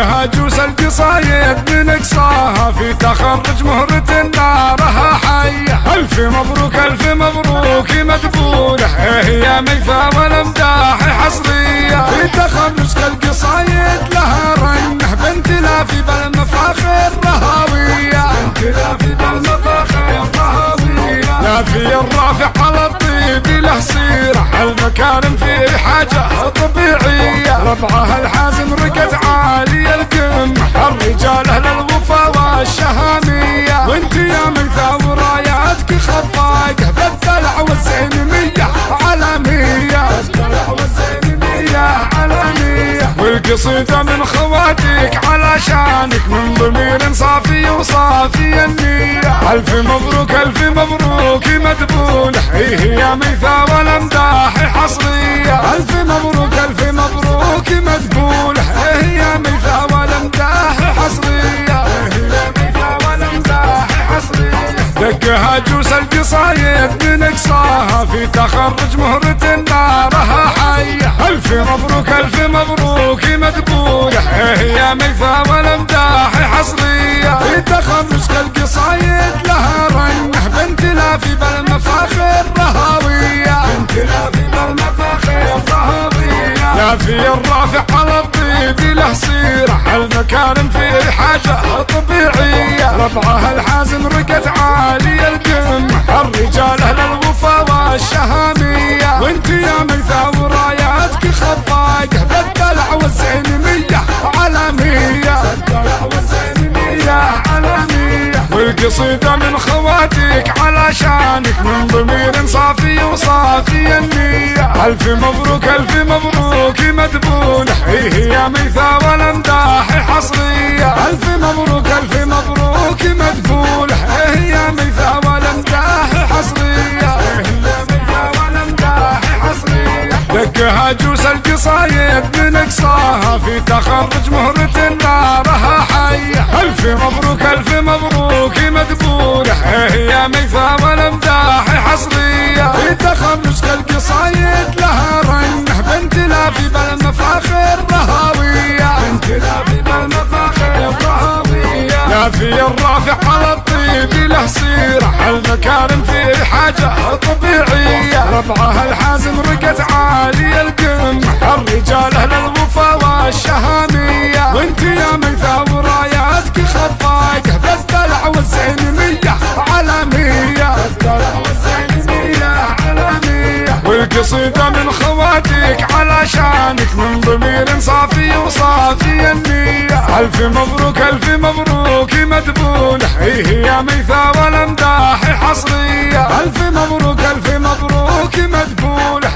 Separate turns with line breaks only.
القصايد من أقصاها. في تخرج مهرة نارها حية. ألف مبروك ألف مبروك مدبولة إيه يا ميثا والأمداح حصرية. في تخرج القصايد لها رنة. بنت لافي بالمفاخر رهاوية. بنت لافي بالمفاخر رهاوية. لافي الرافع على الطيب له سيرة. المكارم فيه حاجة طبيعية؟ ربعها الحازم ركت عالي القمة الرجال أهل الوفا والشهامية. وانت يا من ثور راياتك خفاقة بالدلع والزينمية عالمية. بالدلع والزينمية عالمية. والقصيدة من خواتك علشانك من ضمير صافي وصافي النية. ألف مبروك ألف مبروك مدبولة. هي يا ميثا والأمداح حصرية. ألف مبروك ألف مبروك مدبولة هي يا ميثا والأمداح حصرية. هي ميثا والأمداح حصرية دقها جوس القصايد من إقصاها. في تخرج مهرة نارها حية. ألف مبروك ألف مبروك مدبولة. يا ميثا والأمداح حصرية. في تخرج القصايد لها رنه بنت لافي بالمفاخر رهاوية. بنت بالمفاخر لافي الرافع على الطيب له سيرة. المكارم فيه حاجة؟ طبيعية. ربعها الحازم رقت عالي القمة الرجال أهل الوفا والشهامية. وانت يا ميثا وراياتك خفاقة بالدلع والزينمية عالمية. بالدلع والزينمية عالمية. والقصيدة من خواتك علشانك من ضمير صافي ألف مبروك ألف مبروك مدبولة هي يا ميثا والأمداح حصرية. ألف مبروك ألف مبروك مدبولة هي يا ميثا والأمداح حصرية. دقها جوس القصايد من أقصاها. في تخرج مهرة نارها حية. ألف مبروك ألف مبروك مدبولة يا ميثا والأمداح حصرية. في تخرج لافي الرافع على الطيب له سيرة. المكارم فيه حاجة طبيعية؟ ربعها الحازم رقت عالي القمة. الرجال أهل الوفا والشهامية. وانت يا ميثا وراياتك خفاقة بالدلع والزينمية عالمية بالدلع والزينمية عالمية. والقصيدة من خواتك علشانك من ضمير صافي وصافي ألف مبروك ألف مبروك مدبولة هي يا ميثا والأمداح حصرية. ألف مبروك ألف مبروك مدبولة